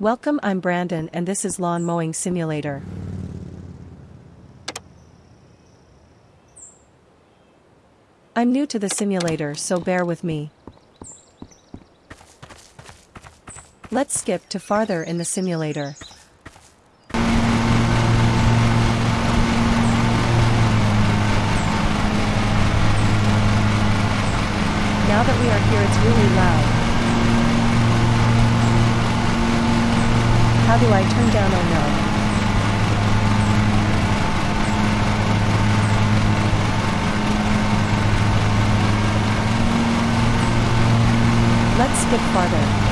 Welcome I'm Brandon and this is Lawn Mowing Simulator. I'm new to the simulator so bear with me. Let's skip to farther in the simulator. Now that we are here it's really loud. How do I turn down no? Let's skip farther.